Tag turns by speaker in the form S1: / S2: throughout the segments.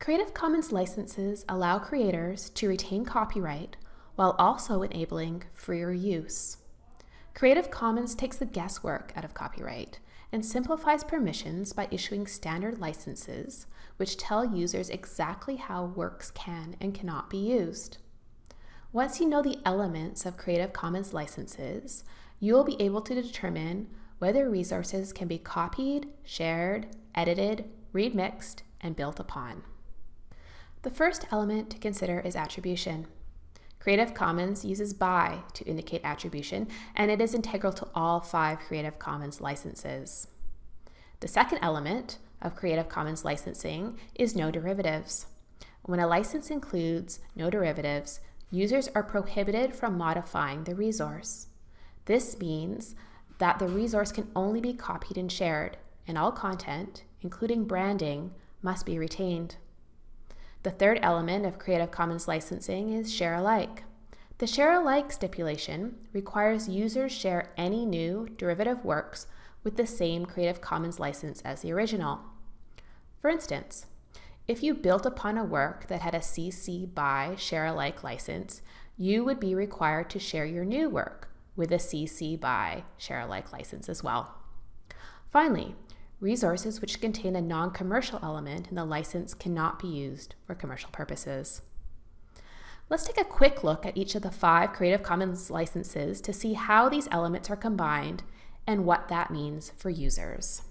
S1: Creative Commons licenses allow creators to retain copyright while also enabling freer use. Creative Commons takes the guesswork out of copyright and simplifies permissions by issuing standard licenses which tell users exactly how works can and cannot be used. Once you know the elements of Creative Commons licenses, you will be able to determine whether resources can be copied, shared, edited, remixed, and built upon. The first element to consider is attribution. Creative Commons uses BY to indicate attribution, and it is integral to all five Creative Commons licenses. The second element of Creative Commons licensing is no derivatives. When a license includes no derivatives, users are prohibited from modifying the resource. This means that the resource can only be copied and shared, and all content, including branding, must be retained. The third element of Creative Commons licensing is share alike. The share alike stipulation requires users share any new derivative works with the same Creative Commons license as the original. For instance, if you built upon a work that had a CC BY share alike license, you would be required to share your new work with a CC BY share alike license as well. Finally, resources which contain a non-commercial element in the license cannot be used for commercial purposes. Let's take a quick look at each of the five Creative Commons licenses to see how these elements are combined and what that means for users.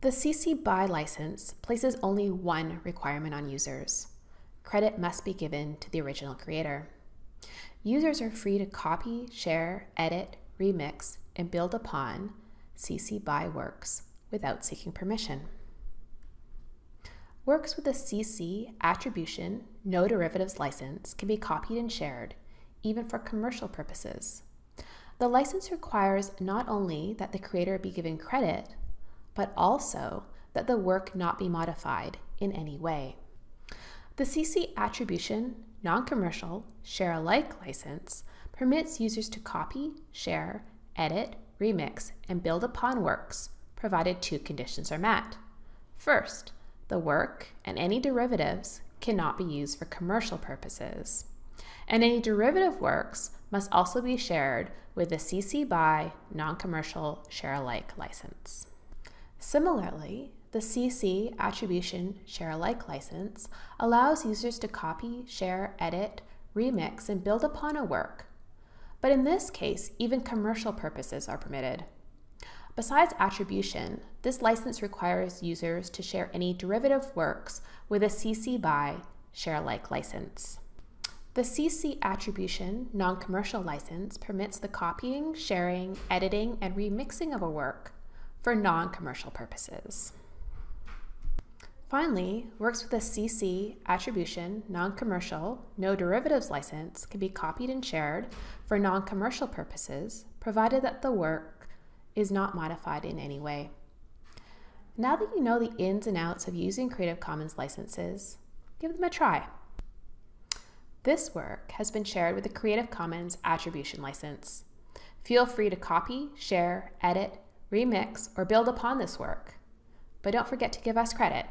S1: The CC BY license places only one requirement on users. Credit must be given to the original creator. Users are free to copy, share, edit, remix, and build upon CC BY works without seeking permission. Works with a CC attribution no derivatives license can be copied and shared, even for commercial purposes. The license requires not only that the creator be given credit, but also that the work not be modified in any way. The CC attribution non-commercial share alike license permits users to copy, share, edit, remix, and build upon works provided two conditions are met. First, the work and any derivatives cannot be used for commercial purposes. And any derivative works must also be shared with the CC BY non-commercial share alike license. Similarly, the CC Attribution Share Alike license allows users to copy, share, edit, remix, and build upon a work. But in this case, even commercial purposes are permitted. Besides attribution, this license requires users to share any derivative works with a CC BY Share Alike license. The CC Attribution Non-Commercial license permits the copying, sharing, editing, and remixing of a work for non-commercial purposes. Finally, works with a CC attribution, non-commercial, no derivatives license can be copied and shared for non-commercial purposes, provided that the work is not modified in any way. Now that you know the ins and outs of using Creative Commons licenses, give them a try. This work has been shared with the Creative Commons Attribution License. Feel free to copy, share, edit, remix, or build upon this work. But don't forget to give us credit